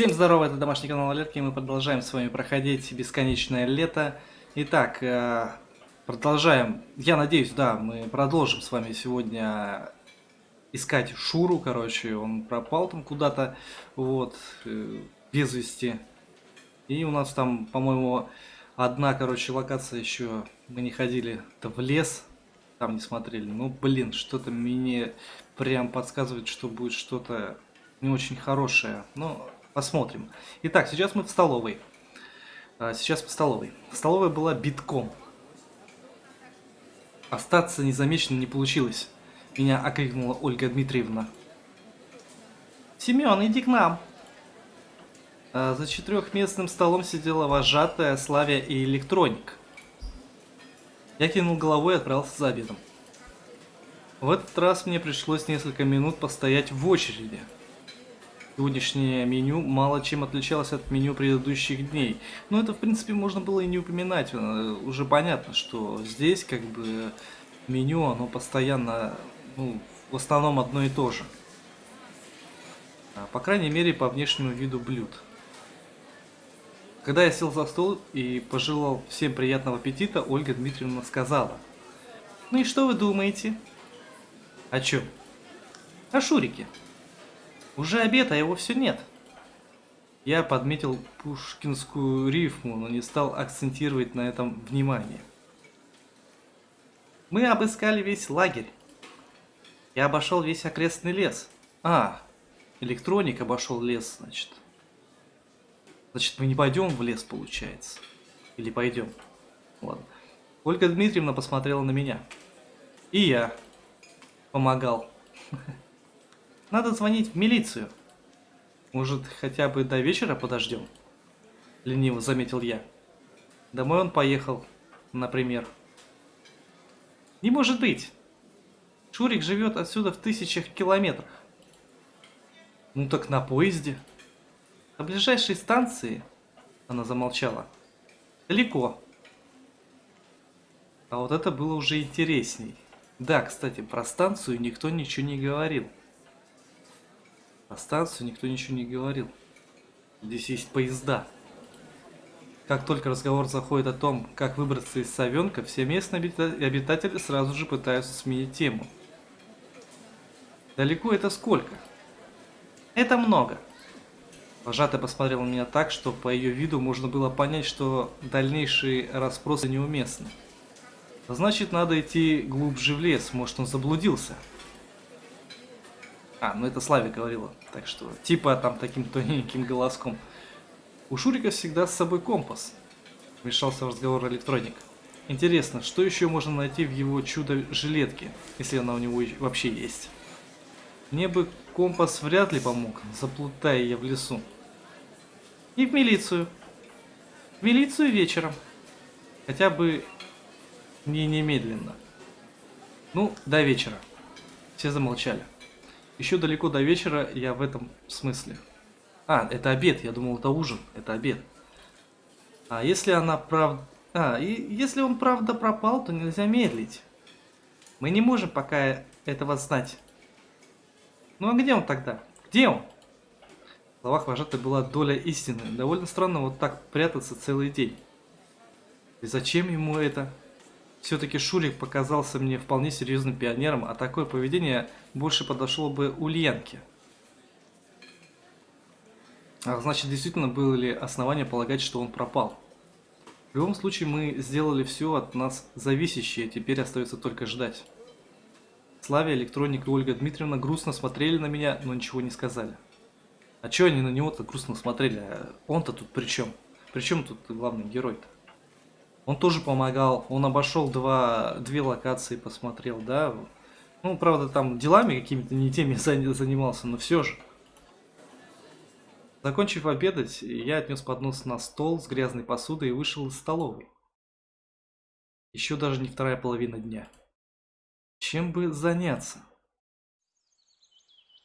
Всем здорова, это домашний канал Алерки, и мы продолжаем с вами проходить бесконечное лето. Итак, э, продолжаем, я надеюсь, да, мы продолжим с вами сегодня искать Шуру, короче, он пропал там куда-то, вот, э, без вести. И у нас там, по-моему, одна, короче, локация еще, мы не ходили, это в лес, там не смотрели. Ну, блин, что-то мне прям подсказывает, что будет что-то не очень хорошее. Но Посмотрим. Итак, сейчас мы в столовой. А, сейчас в столовой. Столовая была битком. Остаться незамеченным не получилось. Меня окликнула Ольга Дмитриевна. Семен, иди к нам. А, за четырехместным столом сидела вожатая, Славя и электроник. Я кинул головой и отправился за обедом. В этот раз мне пришлось несколько минут постоять в очереди. Сегодняшнее меню мало чем отличалось от меню предыдущих дней. Но это, в принципе, можно было и не упоминать. Э, уже понятно, что здесь, как бы, меню, оно постоянно, ну, в основном одно и то же. А, по крайней мере, по внешнему виду блюд. Когда я сел за стол и пожелал всем приятного аппетита, Ольга Дмитриевна сказала. Ну и что вы думаете? О чем? О Шурике. Уже обед, а его все нет. Я подметил пушкинскую рифму, но не стал акцентировать на этом внимание. Мы обыскали весь лагерь. Я обошел весь окрестный лес. А, электроник обошел лес, значит. Значит, мы не пойдем в лес, получается. Или пойдем. Ладно. Ольга Дмитриевна посмотрела на меня. И я помогал. Надо звонить в милицию. Может, хотя бы до вечера подождем? Лениво заметил я. Домой он поехал, например. Не может быть. Шурик живет отсюда в тысячах километрах. Ну так на поезде. На ближайшей станции, она замолчала, далеко. А вот это было уже интересней. Да, кстати, про станцию никто ничего не говорил. Про станцию никто ничего не говорил. Здесь есть поезда. Как только разговор заходит о том, как выбраться из Совенка, все местные обитатели сразу же пытаются сменить тему. Далеко это сколько? Это много. Вожатая посмотрела на меня так, что по ее виду можно было понять, что дальнейшие расспросы неуместны. Значит, надо идти глубже в лес, может он заблудился. А, ну это Славе говорила. Так что, типа там таким тоненьким голоском. У Шурика всегда с собой компас. Вмешался в разговор электроник. Интересно, что еще можно найти в его чудо-жилетке, если она у него вообще есть? Мне бы компас вряд ли помог, заплутая я в лесу. И в милицию. В милицию вечером. Хотя бы не немедленно. Ну, до вечера. Все замолчали. Еще далеко до вечера я в этом смысле. А, это обед, я думал, это ужин, это обед. А если она правда... А, и если он правда пропал, то нельзя медлить. Мы не можем пока этого знать. Ну а где он тогда? Где он? В словах вожатой была доля истины. Довольно странно вот так прятаться целый день. И зачем ему это? Все-таки Шурик показался мне вполне серьезным пионером, а такое поведение больше подошло бы Ульянке. А значит, действительно было ли основания полагать, что он пропал? В любом случае, мы сделали все от нас зависящее, теперь остается только ждать. Славя, Электроник и Ольга Дмитриевна грустно смотрели на меня, но ничего не сказали. А чё они на него-то грустно смотрели? Он-то тут при чем? При чем тут главный герой-то? Он тоже помогал, он обошел два, две локации, посмотрел, да. Ну, правда, там делами какими-то не теми занимался, но все же. Закончив обедать, я отнес поднос на стол с грязной посудой и вышел из столовой. Еще даже не вторая половина дня. Чем бы заняться?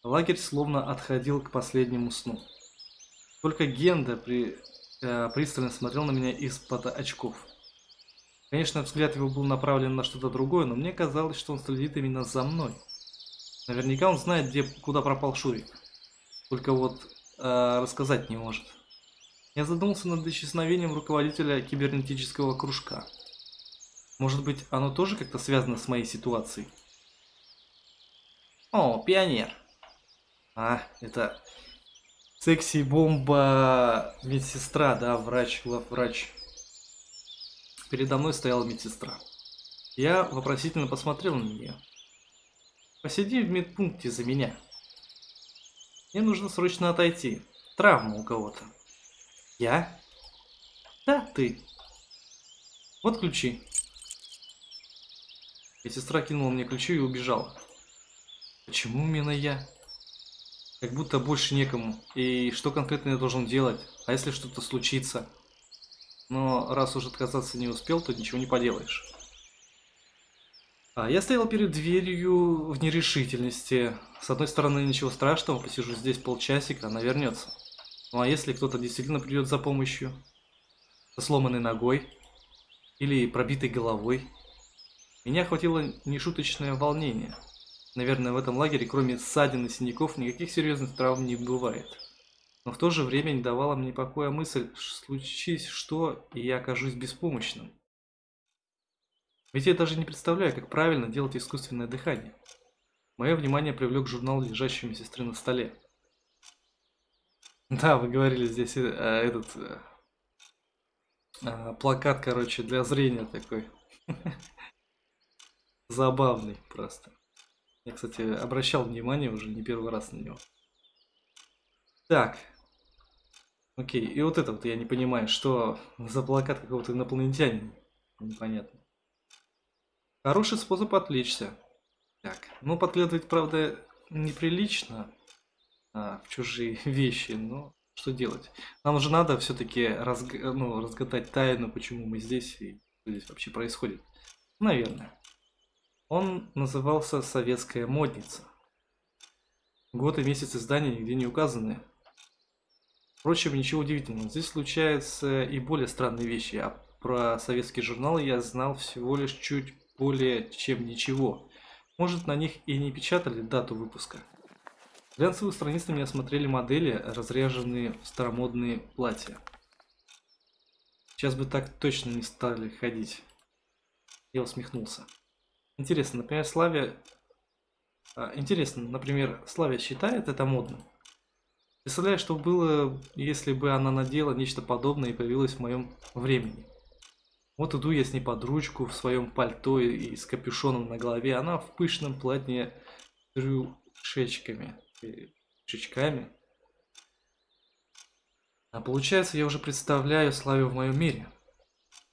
Лагерь словно отходил к последнему сну. Только Генда при, э, пристально смотрел на меня из-под очков. Конечно, взгляд его был направлен на что-то другое, но мне казалось, что он следит именно за мной. Наверняка он знает, где, куда пропал Шурик. Только вот э, рассказать не может. Я задумался над исчезновением руководителя кибернетического кружка. Может быть, оно тоже как-то связано с моей ситуацией? О, пионер. А, это секси-бомба медсестра, да, врач, главврач. Передо мной стояла медсестра. Я вопросительно посмотрел на нее. Посиди в медпункте за меня. Мне нужно срочно отойти. Травма у кого-то. Я? Да, ты. Вот ключи. Медсестра кинула мне ключи и убежала. Почему именно я? Как будто больше некому. И что конкретно я должен делать? А если что-то случится? Но раз уже отказаться не успел, то ничего не поделаешь. А я стоял перед дверью в нерешительности. С одной стороны, ничего страшного, посижу здесь полчасика, она вернется. Ну а если кто-то действительно придет за помощью? Со сломанной ногой? Или пробитой головой? Меня охватило нешуточное волнение. Наверное, в этом лагере, кроме ссадин и синяков, никаких серьезных травм не бывает. Но в то же время не давала мне покоя мысль, случись что, и я окажусь беспомощным. Ведь я даже не представляю, как правильно делать искусственное дыхание. Мое внимание привлек журнал, лежащий у сестры на столе. Да, вы говорили здесь э, этот э, э, плакат, короче, для зрения такой. Забавный просто. Я, кстати, обращал внимание уже не первый раз на него. Так. Окей, и вот это вот я не понимаю, что за плакат какого-то инопланетянина. Непонятно. Хороший способ отвлечься. Так, ну подглядывать, правда, неприлично а, в чужие вещи, но что делать? Нам уже надо все-таки разг... ну, разгадать тайну, почему мы здесь и что здесь вообще происходит. Наверное. Он назывался «Советская модница». Год и месяц издания нигде не указаны. Впрочем, ничего удивительного. Здесь случаются и более странные вещи, а про советские журналы я знал всего лишь чуть более чем ничего. Может, на них и не печатали дату выпуска. Глянцевые страницы меня осмотрели модели, разряженные в старомодные платья. Сейчас бы так точно не стали ходить. Я усмехнулся. Интересно, например, Славя... А, интересно, например, Славя считает это модным? Представляю, что было, если бы она надела нечто подобное и появилась в моем времени. Вот иду я с ней под ручку в своем пальто и с капюшоном на голове, она в пышном платье с рюшечками, шичками. А получается, я уже представляю Славю в моем мире.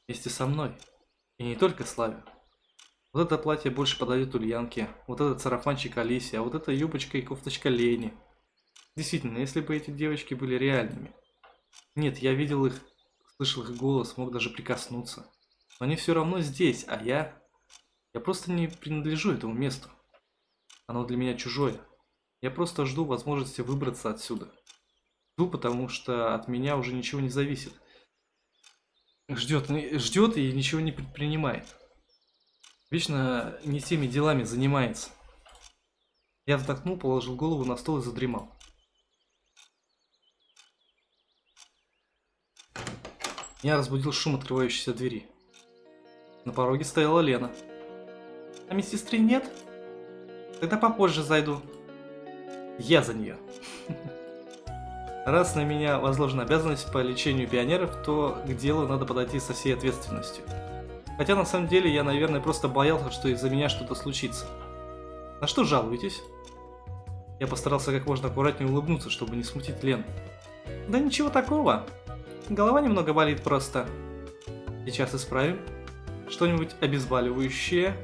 Вместе со мной. И не только Славю. Вот это платье больше подойдет Ульянке, вот этот сарафанчик Алисе, а вот эта юбочка и кофточка Лене. Действительно, если бы эти девочки были реальными. Нет, я видел их, слышал их голос, мог даже прикоснуться. Но они все равно здесь, а я... Я просто не принадлежу этому месту. Оно для меня чужое. Я просто жду возможности выбраться отсюда. Жду, потому что от меня уже ничего не зависит. Ждет, ждет и ничего не предпринимает. Вечно не теми делами занимается. Я вздохнул, положил голову на стол и задремал. Меня разбудил шум открывающейся двери. На пороге стояла Лена. А медсестры нет? Тогда попозже зайду. Я за нее. Раз на меня возложена обязанность по лечению пионеров, то к делу надо подойти со всей ответственностью. Хотя на самом деле я, наверное, просто боялся, что из-за меня что-то случится. На что жалуетесь? Я постарался как можно аккуратнее улыбнуться, чтобы не смутить Лен. Да ничего такого. Голова немного болит просто. Сейчас исправим. Что-нибудь обезболивающее.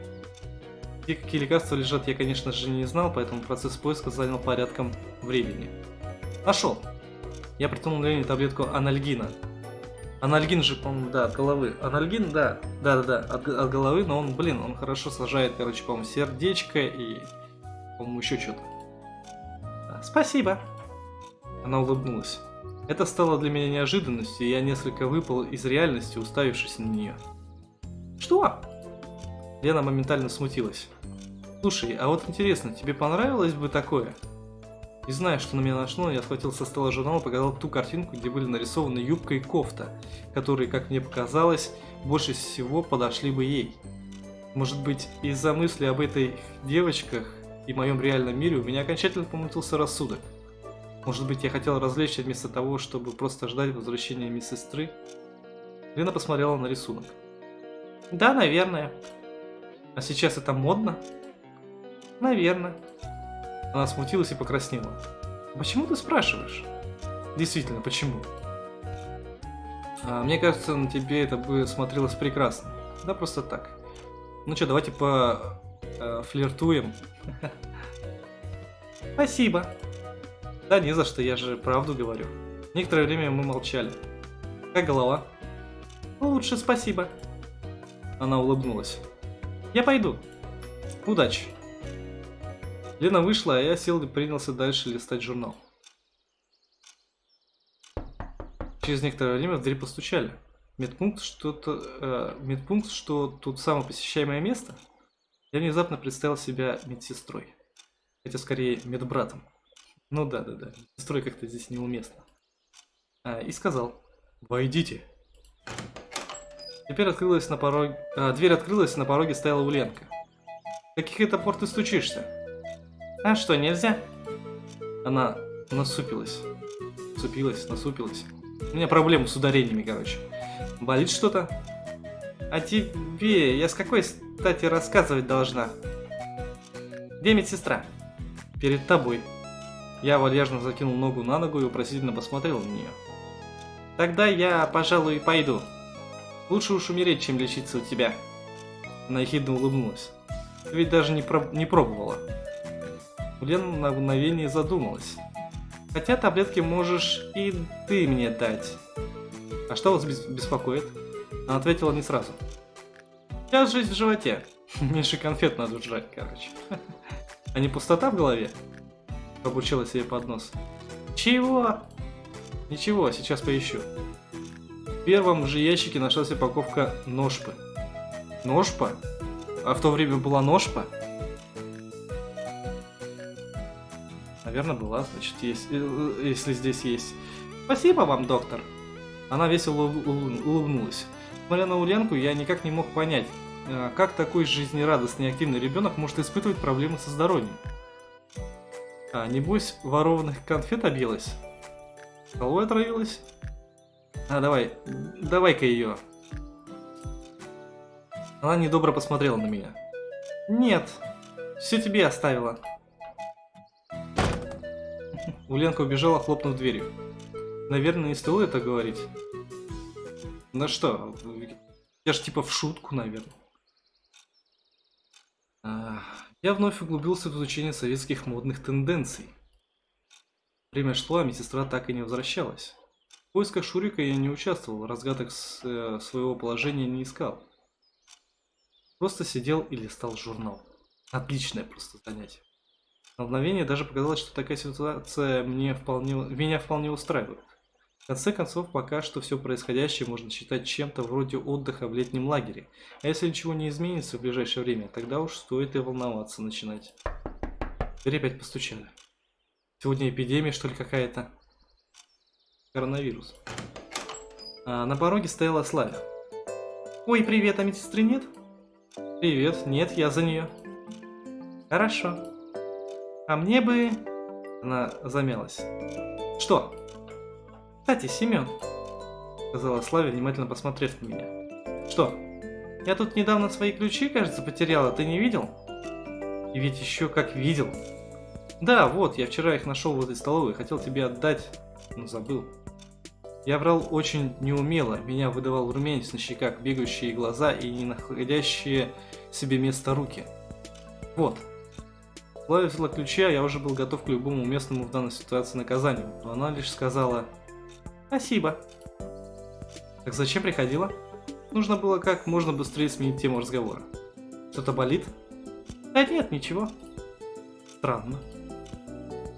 И какие лекарства лежат, я, конечно же, не знал, поэтому процесс поиска занял порядком времени. Нашел. Я протянул Лене таблетку анальгина. Анальгин же, по-моему, да, от головы. Анальгин, да, да-да-да, от, от головы, но он, блин, он хорошо сажает, короче, по-моему, сердечко и, по-моему, еще что-то. Спасибо. Она улыбнулась. Это стало для меня неожиданностью, и я несколько выпал из реальности, уставившись на нее. Что? Лена моментально смутилась. Слушай, а вот интересно, тебе понравилось бы такое? Не знаю, что на меня нашло, я схватил со стола журнал и показал ту картинку, где были нарисованы юбка и кофта, которые, как мне показалось, больше всего подошли бы ей. Может быть, из-за мысли об этой девочках и моем реальном мире у меня окончательно помутился рассудок. Может быть, я хотел развлечься вместо того, чтобы просто ждать возвращения медсестры? Лена посмотрела на рисунок. Да, наверное. А сейчас это модно? Наверное. Она смутилась и покраснела. Почему ты спрашиваешь? Действительно, почему? А, мне кажется, на тебе это бы смотрелось прекрасно. Да, просто так. Ну что, давайте по э, флиртуем. Спасибо. Да не за что, я же правду говорю. Некоторое время мы молчали. Как голова? Лучше, спасибо. Она улыбнулась. Я пойду. Удачи. Лена вышла, а я сел и принялся дальше листать журнал. Через некоторое время в дверь постучали. Медпункт, что-то, э, медпункт, что тут самое посещаемое место? Я внезапно представил себя медсестрой. Хотя скорее медбратом. Ну да, да, да. Медсестрой как-то здесь неуместно. А, и сказал. Войдите. Теперь открылась на пороге... А, дверь открылась, на пороге стояла Уленка. Каких это пор ты стучишься? А что, нельзя? Она насупилась. Насупилась, насупилась. У меня проблемы с ударениями, короче. Болит что-то? А тебе я с какой стати рассказывать должна? Где медсестра? Перед тобой. Я вальяжно закинул ногу на ногу и вопросительно посмотрел на нее. Тогда я, пожалуй, пойду. Лучше уж умереть, чем лечиться у тебя. Она ехидно улыбнулась. Ты ведь даже не, про не пробовала. Лена на мгновение задумалась. Хотя таблетки можешь и ты мне дать. А что вас беспокоит? Она ответила не сразу. Сейчас жизнь в животе. Меньше конфет надо жрать, короче. А не пустота в голове? Пробучила себе под нос. Чего? Ничего, сейчас поищу. В первом же ящике нашлась упаковка ножпы. Ножпа? А в то время была ножпа? Наверное, была, значит, есть, э, э, если здесь есть. Спасибо вам, доктор. Она весело улыбнулась. Смотря на Уленку, я никак не мог понять, э, как такой жизнерадостный и активный ребенок может испытывать проблемы со здоровьем. А, небось, ворованных конфет объелась? Головой отравилась? А, давай, давай-ка ее. Она недобро посмотрела на меня. Нет, все тебе оставила. Уленка убежала, хлопнув дверью. Наверное, не стоило это говорить. Ну что, я же типа в шутку, наверное. А, я вновь углубился в изучение советских модных тенденций. Время шло, а медсестра так и не возвращалась. В поисках Шурика я не участвовал, разгадок с, э, своего положения не искал. Просто сидел и листал журнал. Отличное просто занятие. На мгновение даже показалось, что такая ситуация мне вполне, меня вполне устраивает. Конце концов, пока что все происходящее можно считать чем-то вроде отдыха в летнем лагере. А если ничего не изменится в ближайшее время, тогда уж стоит и волноваться начинать. Дверь опять постучали. Сегодня эпидемия, что ли, какая-то? Коронавирус. А на пороге стояла Славя. Ой, привет, а медсестры нет? Привет, нет, я за нее. Хорошо. А мне бы... Она замялась. Что? Кстати, Семен, сказала Славя, внимательно посмотрев на меня. Что? Я тут недавно свои ключи, кажется, потеряла, ты не видел? И ведь еще как видел. Да, вот, я вчера их нашел в этой столовой, хотел тебе отдать, но забыл. Я врал очень неумело, меня выдавал румянец на щеках, бегающие глаза и не находящие себе места руки. Вот, Клавия взяла ключи, а я уже был готов к любому уместному в данной ситуации наказанию, но она лишь сказала «Спасибо». Так зачем приходила? Нужно было как можно быстрее сменить тему разговора. Что-то болит? Да нет, ничего. Странно.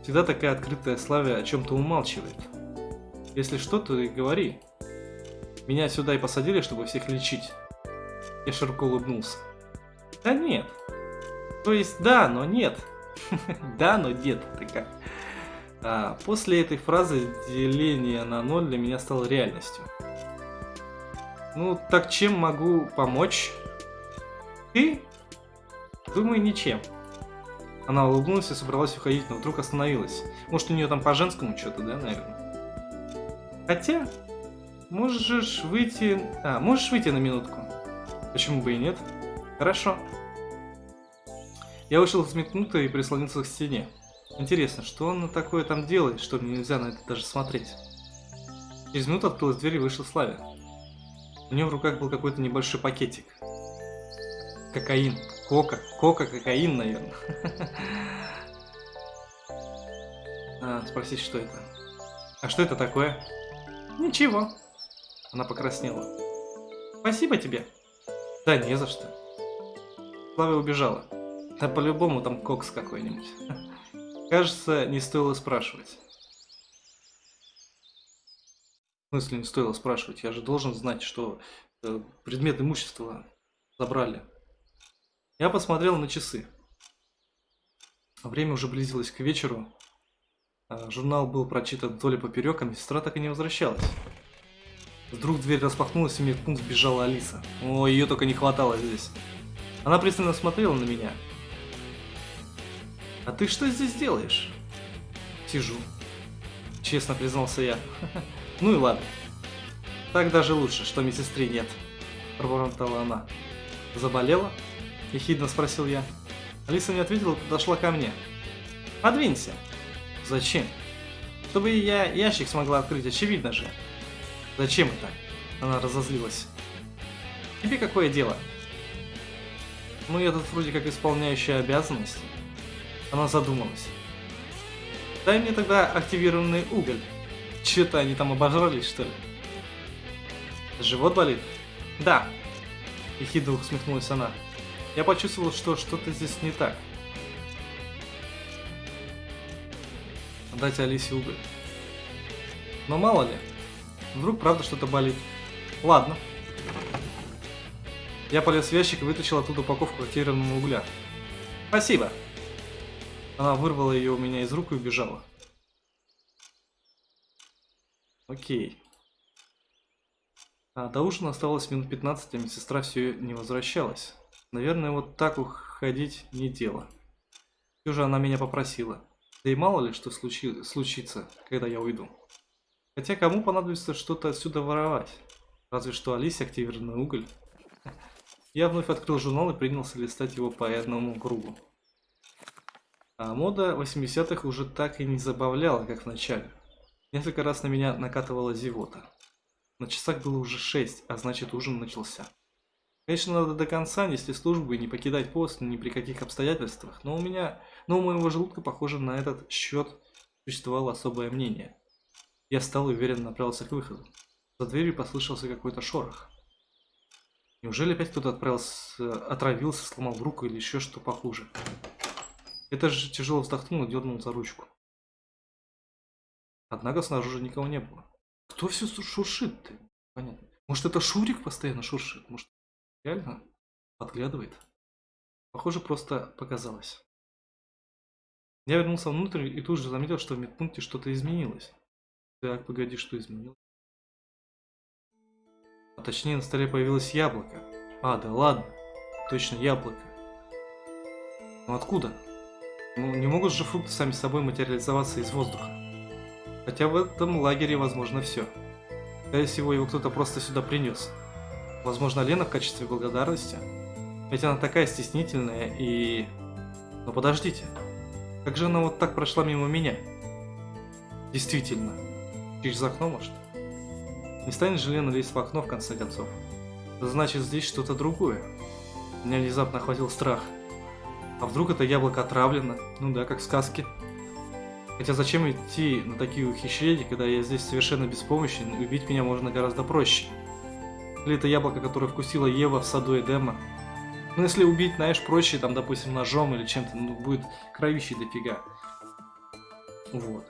Всегда такая открытая Славя о чем-то умалчивает. Если что, то и говори. Меня сюда и посадили, чтобы всех лечить. Я широко улыбнулся. Да нет. То есть да, но нет. Да, но нет, ты? А после этой фразы деление на ноль для меня стало реальностью. Ну, так чем могу помочь? Ты? Думаю, ничем. Она улыбнулась и собралась уходить, но вдруг остановилась. Может, у нее там по-женскому что-то, да, наверное? Хотя, можешь выйти... А, можешь выйти на минутку? Почему бы и нет? Хорошо. Я вышел из минуты и прислонился к стене. Интересно, что он такое там делает, что мне нельзя на это даже смотреть? Через минуту открылась дверь и вышел Славя. У него в руках был какой-то небольшой пакетик. Кокаин. Кока. Кока, кокаин, наверное. А, спросить, что это. А что это такое? Ничего. Она покраснела. Спасибо тебе. Да не за что. Слава убежала. Да по-любому там кокс какой-нибудь. Кажется, не стоило спрашивать. В смысле не стоило спрашивать? Я же должен знать, что э, предмет имущества забрали. Я посмотрел на часы. Время уже близилось к вечеру. А, журнал был прочитан и поперек, а медсестра так и не возвращалась. Вдруг дверь распахнулась, и в медпункт сбежала Алиса. О, ее только не хватало здесь. Она пристально смотрела на меня. «А ты что здесь делаешь?» «Сижу», — честно признался я. «Ну и ладно. Так даже лучше, что медсестры нет», — пробормотала она. «Заболела?» – ехидно спросил я. Алиса не ответила, подошла ко мне. «Подвинься!» «Зачем?» «Чтобы я ящик смогла открыть, очевидно же!» «Зачем это?» Она разозлилась. «Тебе какое дело?» «Ну, я тут вроде как исполняющая обязанности». Она задумалась. «Дай мне тогда активированный уголь. Че-то они там обожрались, что ли?» «Живот болит?» «Да!» Ехидно усмехнулась она. Я почувствовал, что что-то здесь не так. Дать Алисе уголь. Но мало ли, вдруг правда что-то болит. Ладно. Я полез в ящик и вытащил оттуда упаковку активированного угля. Спасибо. Она вырвала ее у меня из рук и убежала. Окей. А до ужина оставалось минут 15, а медсестра все не возвращалась. Наверное, вот так уходить не дело. Все же она меня попросила. Да и мало ли, что случи... случится, когда я уйду. Хотя кому понадобится что-то отсюда воровать? Разве что Алисе активированный уголь. Я вновь открыл журнал и принялся листать его по одному кругу. А мода 80-х уже так и не забавляла, как в начале. Несколько раз на меня накатывала зевота. На часах было уже 6, а значит ужин начался. Конечно, надо до конца нести службу и не покидать пост ни при каких обстоятельствах, но у меня, но у моего желудка, похоже, на этот счет существовало особое мнение. Я встал и уверенно направился к выходу. За дверью послышался какой-то шорох. Неужели опять кто-то отправился, отравился, сломал руку или еще что похуже? Это же тяжело вздохнул и дернул за ручку. Однако снаружи никого не было. Кто все шуршит-то? Понятно. Может это Шурик постоянно шуршит? Может Реально? Подглядывает? Похоже, просто показалось. Я вернулся внутрь и тут же заметил, что в медпункте что-то изменилось. Так, погоди, что изменилось? А точнее, на столе появилось яблоко. А, да ладно. Точно, яблоко. Но откуда? Ну, не могут же фрукты сами собой материализоваться из воздуха. Хотя в этом лагере возможно все. Скорее всего, его кто-то просто сюда принес. Возможно, Лена в качестве благодарности. Ведь она такая стеснительная и... Но подождите. Как же она вот так прошла мимо меня? Действительно. Через окно, может? Не станет же Лена лезть в окно, в конце концов. Значит, здесь что-то другое. Меня внезапно охватил страх. А вдруг это яблоко отравлено? Ну да, как в сказке. Хотя зачем идти на такие ухищрения, когда я здесь совершенно беспомощен, и убить меня можно гораздо проще. Или это яблоко, которое вкусила Ева в саду Эдема. Ну, если убить, знаешь, проще, там, допустим, ножом или чем-то, ну, будет кровищей дофига. Вот.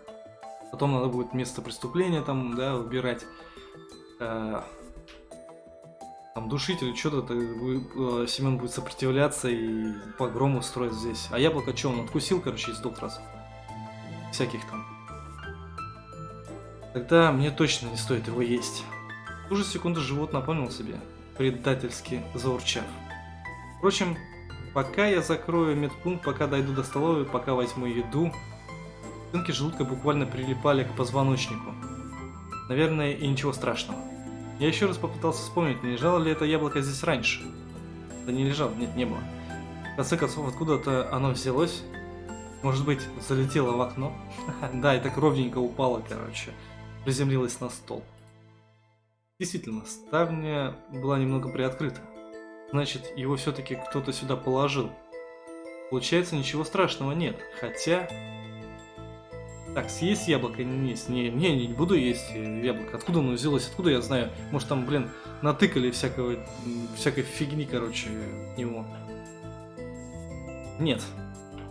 Потом надо будет место преступления там, да, выбирать. Э, там душить или что-то, э, Семен будет сопротивляться и погром устроить здесь. А яблоко что, он откусил, короче, из сдох Всяких там. Тогда мне точно не стоит его есть. В ту же секунду живот напомнил себе, предательски заурчав. Впрочем, пока я закрою медпункт, пока дойду до столовой, пока возьму еду, стенки желудка буквально прилипали к позвоночнику. Наверное, и ничего страшного. Я еще раз попытался вспомнить, не лежало ли это яблоко здесь раньше. Да не лежало, нет, не было. В конце концов, откуда-то оно взялось. Может быть, залетело в окно? да, и так ровненько упало, короче. Приземлилось на стол. Действительно, ставня была немного приоткрыта. Значит, его все-таки кто-то сюда положил. Получается, ничего страшного нет. Хотя... Так, съесть яблоко не есть. Не, не, не буду есть яблоко. Откуда оно взялось? Откуда я знаю? Может там, блин, натыкали всякого, всякой фигни, короче, него. Нет.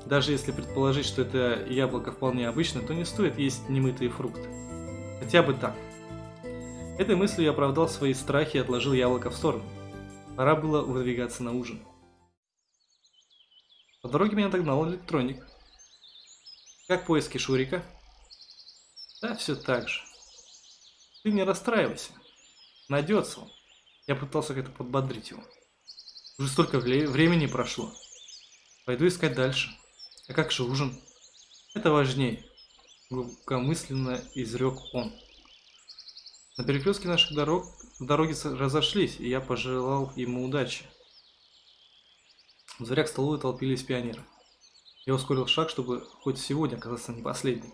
Даже если предположить, что это яблоко вполне обычное, то не стоит есть немытые фрукты. Хотя бы так. Этой мыслью я оправдал свои страхи и отложил яблоко в сторону. Пора было выдвигаться на ужин. По дороге меня догнал электроник. Как поиски Шурика? Да, все так же. Ты не расстраивайся. Найдется он. Я пытался как-то подбодрить его. Уже столько времени прошло. Пойду искать дальше. А как же ужин? Это важнее. Глубокомысленно изрек он. На перекрестке наших дорог дороги разошлись, и я пожелал ему удачи. В дверях столовой толпились пионеры. Я ускорил шаг, чтобы хоть сегодня оказаться не последним.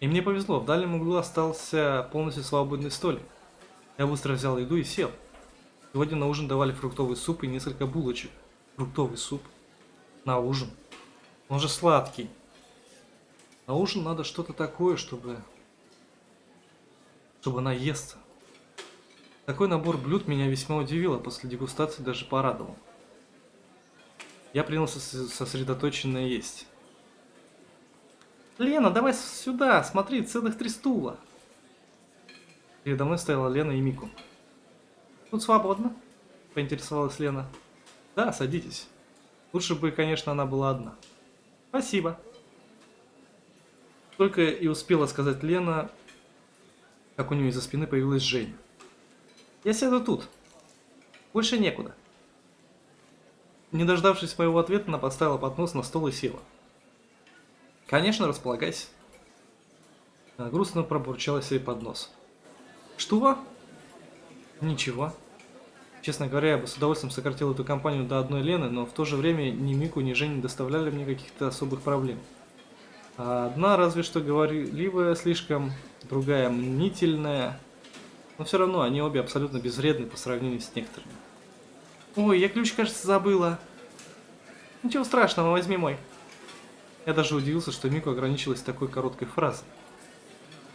И мне повезло, в дальнем углу остался полностью свободный столик. Я быстро взял еду и сел. Сегодня на ужин давали фруктовый суп и несколько булочек. Фруктовый суп? На ужин? Он же сладкий. На ужин надо что-то такое, чтобы... Чтобы наесться. Такой набор блюд меня весьма удивил, а после дегустации даже порадовал. Я принялся сосредоточенно есть. «Лена, давай сюда, смотри, целых три стула!» Передо мной стояла Лена и Мику. «Тут свободно?» – поинтересовалась Лена. «Да, садитесь. Лучше бы, конечно, она была одна». «Спасибо». Только и успела сказать Лена, как у нее из-за спины появилась Женя. «Я сяду тут. Больше некуда». Не дождавшись моего ответа, она поставила поднос на стол и села. «Конечно, располагайся». Она грустно пробурчала себе под нос. «Что?» «Ничего». Честно говоря, я бы с удовольствием сократил эту компанию до одной Лены, но в то же время ни Мику, ни Женя не доставляли мне каких-то особых проблем. А одна разве что говорливая слишком, другая мнительная. Но все равно они обе абсолютно безвредны по сравнению с некоторыми. Ой, я ключ, кажется, забыла. Ничего страшного, возьми мой. Я даже удивился, что Мику ограничилась такой короткой фразой.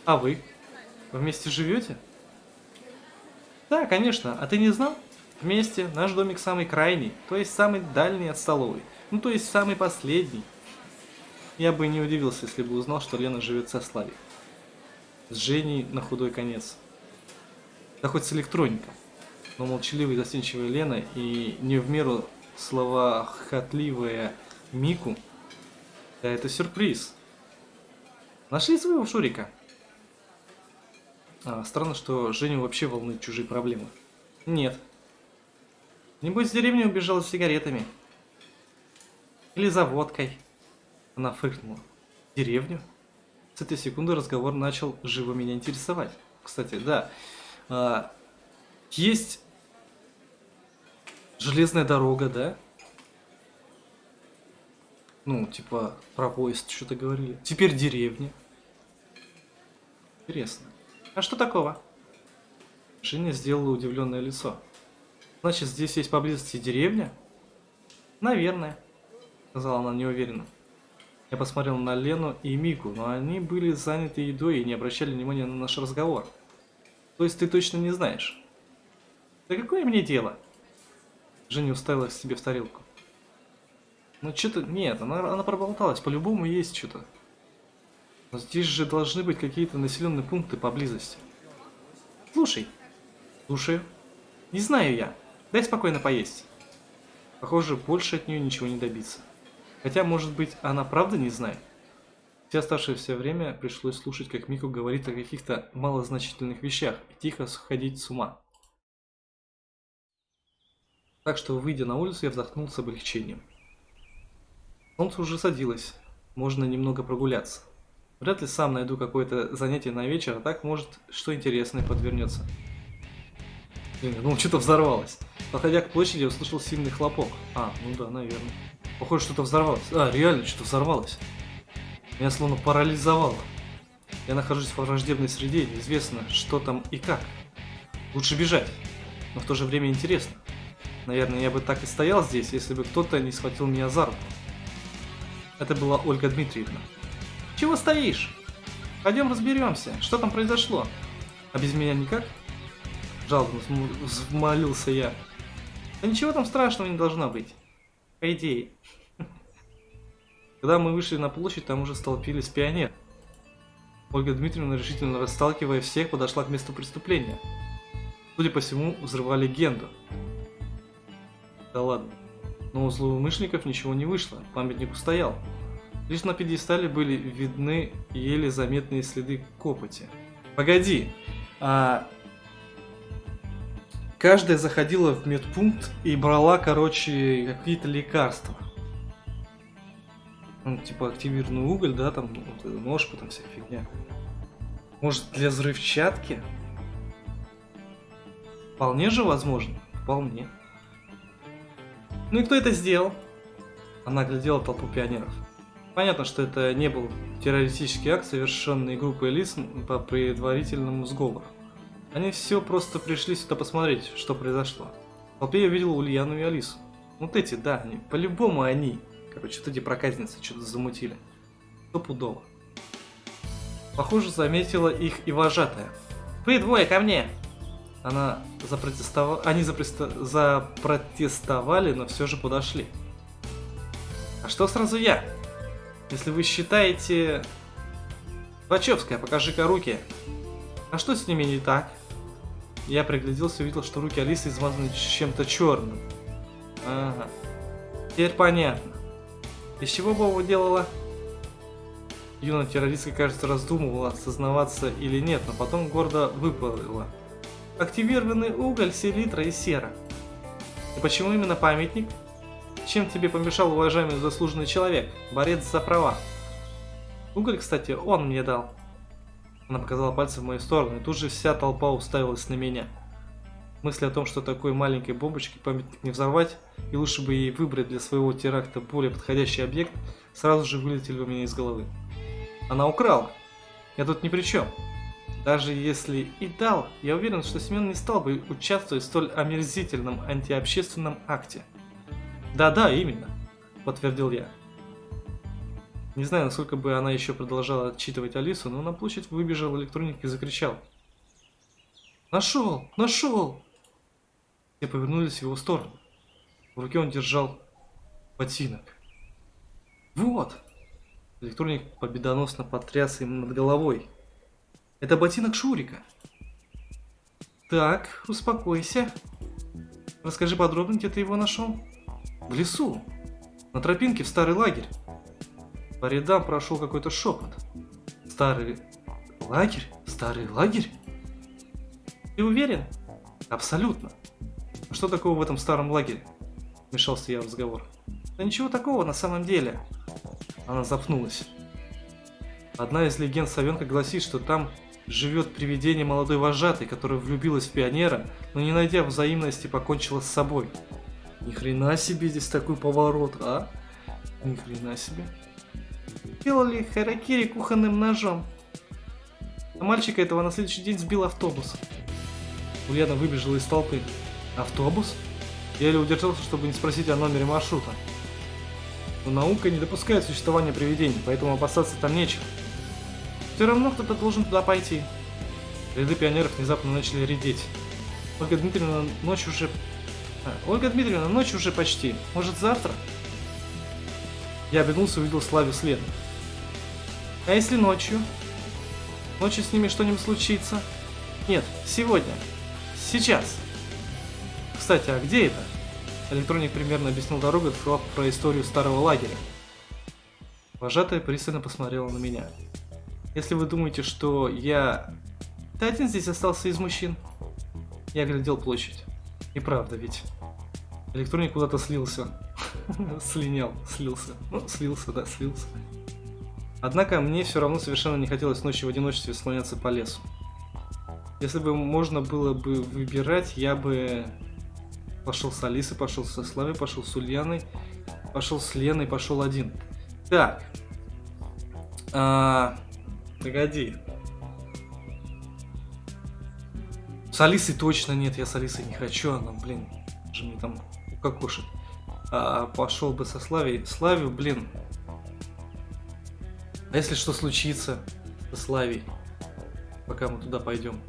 А вы? Вы вместе живете? Да, конечно. А ты не знал? Вместе наш домик самый крайний, то есть самый дальний от столовой. Ну, то есть самый последний. Я бы не удивился, если бы узнал, что Лена живет со Славей. С Женей на худой конец. Да хоть с электроником но молчаливая и застенчивая Лена и не в меру словохотливая Мику. Да это сюрприз. Нашли своего Шурика? А, странно, что Женю вообще волнуют чужие проблемы. Нет. Небось, с деревни убежала с сигаретами. Или за водкой. Она фыркнула. Деревню? С этой секунды разговор начал живо меня интересовать. Кстати, да. А, есть железная дорога, да? Ну, типа, про поезд что-то говорили. Теперь деревня. Интересно. А что такого? Женя сделала удивленное лицо. Значит, здесь есть поблизости деревня? Наверное, сказала она неуверенно. Я посмотрел на Лену и Мику, но они были заняты едой и не обращали внимания на наш разговор. То есть ты точно не знаешь? Да какое мне дело? Женя уставилась себе в тарелку. Ну что-то... Нет, она, она проболталась. По-любому есть что-то. Но здесь же должны быть какие-то населенные пункты поблизости. Слушай. Слушаю. Не знаю я. Дай спокойно поесть. Похоже, больше от нее ничего не добиться. Хотя, может быть, она правда не знает. Все оставшееся время пришлось слушать, как Мику говорит о каких-то малозначительных вещах и тихо сходить с ума. Так что, выйдя на улицу, я вздохнул с облегчением. Солнце уже садилось, можно немного прогуляться. Вряд ли сам найду какое-то занятие на вечер, а так, может, что интересное подвернется. Блин, ну что-то взорвалось. Подходя к площади, я услышал сильный хлопок. А, ну да, наверное. Похоже, что-то взорвалось. А, реально, что-то взорвалось. Меня словно парализовало. Я нахожусь в враждебной среде, неизвестно, что там и как. Лучше бежать, но в то же время интересно. Наверное, я бы так и стоял здесь, если бы кто-то не схватил меня за руку. Это была Ольга Дмитриевна. «Чего стоишь? Пойдем разберемся, что там произошло. А без меня никак?» Жалобно взмолился я. «Да ничего там страшного не должно быть. По идее». Когда мы вышли на площадь, там уже столпились пионеры. Ольга Дмитриевна, решительно расталкивая всех, подошла к месту преступления. Судя по всему, взрывали легенду. Да ладно. Но у злоумышленников ничего не вышло, памятник устоял. Лишь на пьедестале были видны еле заметные следы копоти. Погоди, а... Каждая заходила в медпункт и брала, короче, какие-то лекарства. Ну, типа активированный уголь, да, там, вот, ножку, там вся фигня. Может, для взрывчатки? Вполне же возможно. Вполне. Ну и кто это сделал? Она глядела толпу пионеров. Понятно, что это не был террористический акт, совершенный группой лиц по предварительному сговору. Они все просто пришли сюда посмотреть, что произошло. В толпе я видел Ульяну и Алису. Вот эти, да, они, по-любому они. Короче, вот эти проказницы что-то замутили. Стопудово. Похоже, заметила их и вожатая. «Вы двое ко мне!» Она запротестовала, они запросто... запротестовали, но все же подошли. А что сразу я? Если вы считаете... Вачевская, покажи-ка руки. А что с ними не так? Я пригляделся и увидел, что руки Алисы измазаны чем-то черным. Ага. Теперь понятно. Из чего Бова делала? Юная террористка, кажется, раздумывала, осознаваться или нет, но потом гордо выпалила. Активированный уголь, селитра и сера. И почему именно памятник? Чем тебе помешал уважаемый заслуженный человек, борец за права? Уголь, кстати, он мне дал. Она показала пальцем в мою сторону, и тут же вся толпа уставилась на меня. Мысли о том, что такой маленькой бомбочке памятник не взорвать, и лучше бы ей выбрать для своего теракта более подходящий объект, сразу же вылетели у меня из головы. Она украла. Я тут ни при чем. Даже если и дал, я уверен, что Семен не стал бы участвовать в столь омерзительном антиобщественном акте. Да-да, именно, подтвердил я. Не знаю, насколько бы она еще продолжала отчитывать Алису, но на площадь выбежал электроник и закричал. «Нашел! Нашел!» Все повернулись в его сторону. В руке он держал ботинок. «Вот!» Электроник победоносно потряс им над головой. Это ботинок Шурика. Так, успокойся. Расскажи подробно, где ты его нашел. В лесу. На тропинке в старый лагерь. По рядам прошел какой-то шепот. Старый лагерь? Старый лагерь? Ты уверен? Абсолютно. А что такого в этом старом лагере? Вмешался я в разговор. Да ничего такого на самом деле. Она запнулась. Одна из легенд Савенка гласит, что там живет привидение молодой вожатой, которая влюбилась в пионера, но не найдя взаимности, покончила с собой. Ни хрена себе здесь такой поворот, а? Ни хрена себе. Делали харакири кухонным ножом. А мальчика этого на следующий день сбил автобус. Ульяна выбежала из толпы. Автобус? Я еле удержался, чтобы не спросить о номере маршрута. Но наука не допускает существования привидений, поэтому опасаться там нечего. Все равно кто-то должен туда пойти. Ряды пионеров внезапно начали редеть. Ольга Дмитриевна, ночь уже... А, Ольга Дмитриевна, ночь уже почти. Может, завтра? Я обернулся и увидел Славю следом. А если ночью? Ночью с ними что-нибудь случится? Нет, сегодня. Сейчас. Кстати, а где это? Электроник примерно объяснил дорогу, рассказав про историю старого лагеря. Вожатая пристально посмотрела на меня. Если вы думаете, что я... Ты один здесь остался из мужчин? Я глядел площадь. И правда ведь. Электроник куда-то слился. Слинял, слился. Ну, слился, да, слился. Однако мне все равно совершенно не хотелось ночью в одиночестве слоняться по лесу. Если бы можно было бы выбирать, я бы пошел с Алисой, пошел со Славой, пошел с Ульяной, пошел с Леной, пошел один. Так. А, погоди. С Алисой точно нет, я с Алисой не хочу, она, блин, же мне там укокошит. А, пошел бы со Славей. Славию, блин. А если что случится со Славей, пока мы туда пойдем?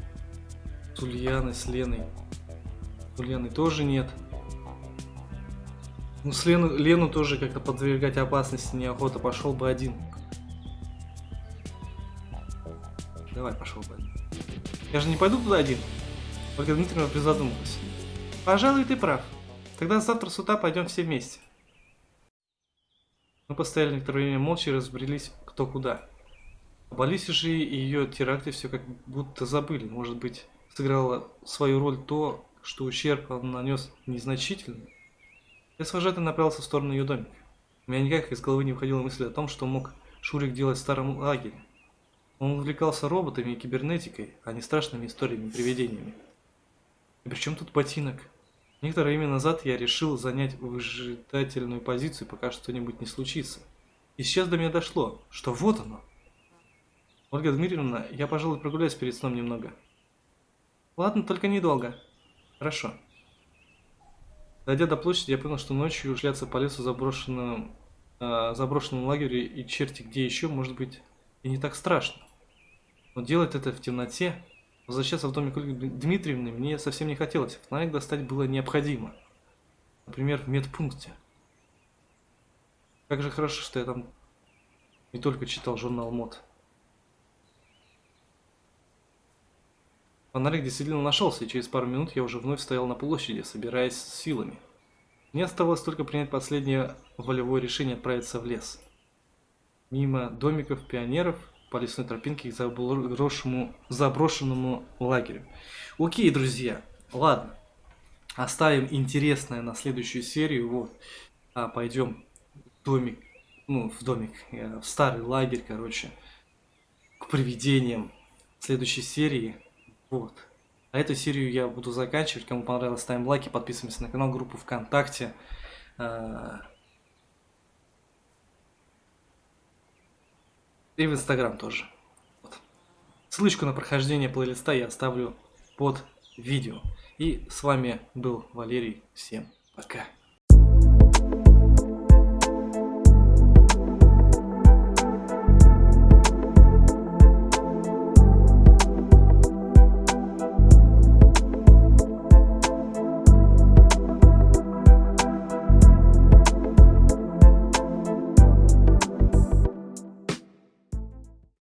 С Ульяной, с Леной. С Ульяной тоже нет. Ну, с Лену, Лену тоже как-то подвергать опасности неохота. Пошел бы один. Давай, пошел один. Я же не пойду туда один. Ольга Дмитриевна призадумалась. Пожалуй, ты прав. Тогда завтра с утра пойдем все вместе. Мы постояли некоторое время молча и разбрелись кто куда. Об Алисе же и ее теракте все как будто забыли. Может быть, сыграло свою роль то, что ущерб он нанес незначительный. Я с вожатой направился в сторону ее домика. У меня никак из головы не выходила мысль о том, что мог Шурик делать в старом лагере. Он увлекался роботами и кибернетикой, а не страшными историями и привидениями. И при чем тут ботинок? Некоторое время назад я решил занять выжидательную позицию, пока что-нибудь не случится. И сейчас до меня дошло, что вот оно. Ольга Дмитриевна, я, пожалуй, прогуляюсь перед сном немного. Ладно, только недолго. Хорошо. Дойдя до площади, я понял, что ночью шляться по лесу заброшенном, э, заброшенном лагере и черти где еще, может быть, и не так страшно. Но делать это в темноте Возвращаться в домик Ольги Дмитриевны мне совсем не хотелось. Фонарик достать было необходимо. Например, в медпункте. Как же хорошо, что я там не только читал журнал МОД. Фонарик действительно нашелся, и через пару минут я уже вновь стоял на площади, собираясь с силами. Мне оставалось только принять последнее волевое решение отправиться в лес. Мимо домиков пионеров по лесной тропинке к заброшенному, заброшенному лагерю. Окей, друзья, ладно. Оставим интересное на следующую серию. Вот. А, пойдем в домик, ну, в домик, э, в старый лагерь, короче, к привидениям следующей серии. Вот. А эту серию я буду заканчивать. Кому понравилось, ставим лайки, подписываемся на канал, группу ВКонтакте. И в Инстаграм тоже. Вот. Ссылочку на прохождение плейлиста я оставлю под видео. И с вами был Валерий. Всем пока.